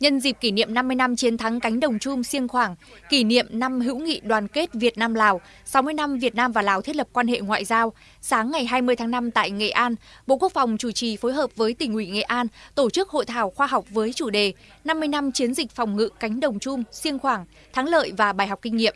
Nhân dịp kỷ niệm 50 năm chiến thắng cánh đồng chum Siêng Khoảng, kỷ niệm năm hữu nghị đoàn kết Việt Nam Lào, 60 năm Việt Nam và Lào thiết lập quan hệ ngoại giao, sáng ngày 20 tháng 5 tại Nghệ An, Bộ Quốc phòng chủ trì phối hợp với tỉnh ủy Nghệ An tổ chức hội thảo khoa học với chủ đề 50 năm chiến dịch phòng ngự cánh đồng chum Siêng Khoảng, thắng lợi và bài học kinh nghiệm.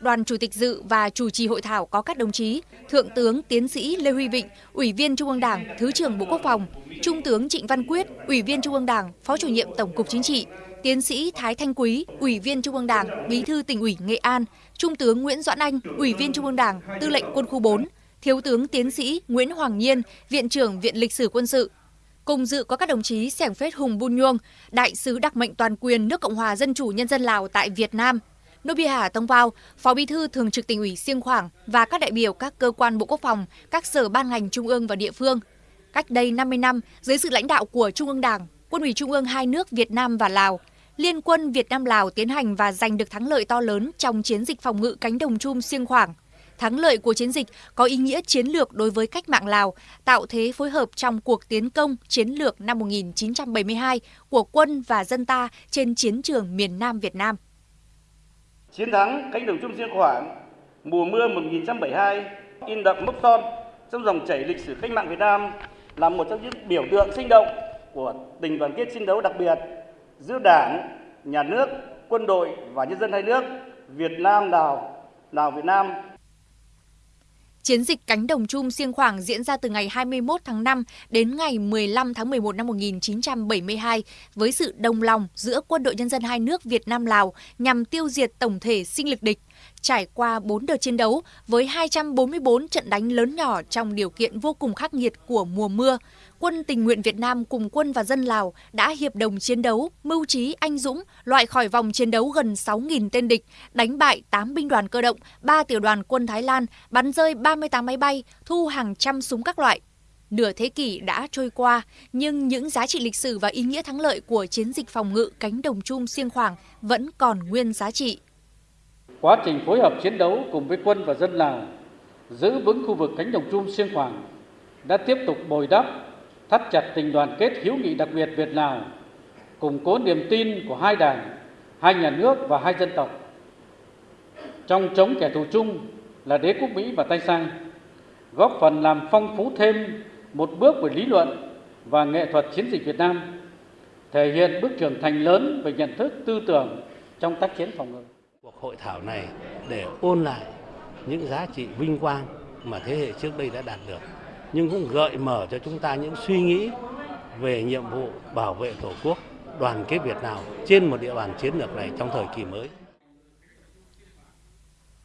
Đoàn chủ tịch dự và chủ trì hội thảo có các đồng chí Thượng tướng Tiến sĩ Lê Huy Vịnh, Ủy viên Trung ương Đảng, Thứ trưởng Bộ Quốc phòng, Trung tướng Trịnh Văn Quyết, Ủy viên Trung ương Đảng, Phó chủ nhiệm Tổng cục Chính trị, Tiến sĩ Thái Thanh Quý, Ủy viên Trung ương Đảng, Bí thư tỉnh ủy Nghệ An, Trung tướng Nguyễn Doãn Anh, Ủy viên Trung ương Đảng, Tư lệnh Quân khu 4, Thiếu tướng Tiến sĩ Nguyễn Hoàng Nhiên, Viện trưởng Viện Lịch sử Quân sự. Cùng dự có các đồng chí Sẻng Phết Hùng Bun Nhuông, Đại sứ đặc mệnh toàn quyền nước Cộng hòa Dân chủ Nhân dân Lào tại Việt Nam, Nobiha Tông Vào, Phó Bí thư Thường trực tỉnh ủy Siêng Khoảng và các đại biểu các cơ quan Bộ Quốc phòng, các sở ban ngành trung ương và địa phương. Cách đây 50 năm, dưới sự lãnh đạo của Trung ương Đảng, Quân ủy Trung ương hai nước Việt Nam và Lào, Liên quân Việt Nam Lào tiến hành và giành được thắng lợi to lớn trong chiến dịch phòng ngự cánh đồng chum Siêng Khoảng. Thắng lợi của chiến dịch có ý nghĩa chiến lược đối với cách mạng Lào, tạo thế phối hợp trong cuộc tiến công chiến lược năm 1972 của quân và dân ta trên chiến trường miền Nam Việt Nam. Chiến thắng cánh đồng chung riêng khoảng mùa mưa 1972 in đậm mốc son trong dòng chảy lịch sử cách mạng Việt Nam là một trong những biểu tượng sinh động của tình đoàn kết chiến đấu đặc biệt giữa Đảng, Nhà nước, quân đội và nhân dân hai nước Việt Nam Lào, Lào Việt Nam. Chiến dịch cánh đồng chum Siêng Khoảng diễn ra từ ngày 21 tháng 5 đến ngày 15 tháng 11 năm 1972 với sự đồng lòng giữa quân đội nhân dân hai nước Việt Nam Lào nhằm tiêu diệt tổng thể sinh lực địch. Trải qua 4 đợt chiến đấu với 244 trận đánh lớn nhỏ trong điều kiện vô cùng khắc nghiệt của mùa mưa, quân tình nguyện Việt Nam cùng quân và dân Lào đã hiệp đồng chiến đấu, mưu trí anh dũng, loại khỏi vòng chiến đấu gần 6.000 tên địch, đánh bại 8 binh đoàn cơ động, 3 tiểu đoàn quân Thái Lan, bắn rơi 38 máy bay, thu hàng trăm súng các loại. Nửa thế kỷ đã trôi qua, nhưng những giá trị lịch sử và ý nghĩa thắng lợi của chiến dịch phòng ngự cánh đồng chung siêng khoảng vẫn còn nguyên giá trị. Quá trình phối hợp chiến đấu cùng với quân và dân Lào, giữ vững khu vực cánh đồng chung siêng khoảng đã tiếp tục bồi đắp thắt chặt tình đoàn kết hữu nghị đặc biệt Việt Lào, củng cố niềm tin của hai đảng, hai nhà nước và hai dân tộc. Trong chống kẻ thù chung là đế quốc Mỹ và Tây Sang, góp phần làm phong phú thêm một bước về lý luận và nghệ thuật chiến dịch Việt Nam, thể hiện bước trưởng thành lớn về nhận thức tư tưởng trong tác chiến phòng ngự. Hội thảo này để ôn lại những giá trị vinh quang mà thế hệ trước đây đã đạt được nhưng cũng gợi mở cho chúng ta những suy nghĩ về nhiệm vụ bảo vệ Tổ quốc, đoàn kết Việt Nam trên một địa bàn chiến lược này trong thời kỳ mới.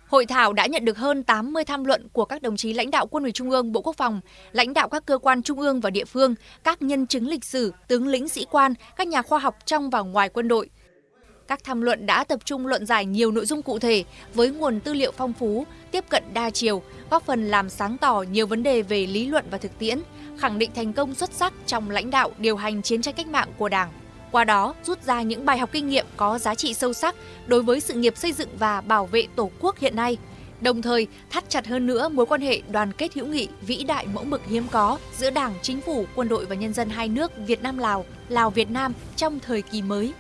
Hội thảo đã nhận được hơn 80 tham luận của các đồng chí lãnh đạo Quân ủy Trung ương, Bộ Quốc phòng, lãnh đạo các cơ quan trung ương và địa phương, các nhân chứng lịch sử, tướng lĩnh sĩ quan, các nhà khoa học trong và ngoài quân đội – các tham luận đã tập trung luận giải nhiều nội dung cụ thể với nguồn tư liệu phong phú, tiếp cận đa chiều, góp phần làm sáng tỏ nhiều vấn đề về lý luận và thực tiễn, khẳng định thành công xuất sắc trong lãnh đạo điều hành chiến tranh cách mạng của Đảng. Qua đó, rút ra những bài học kinh nghiệm có giá trị sâu sắc đối với sự nghiệp xây dựng và bảo vệ Tổ quốc hiện nay đồng thời thắt chặt hơn nữa mối quan hệ đoàn kết hữu nghị vĩ đại mẫu mực hiếm có giữa Đảng, Chính phủ, quân đội và nhân dân hai nước Việt Nam Lào, Lào Việt Nam trong thời kỳ mới.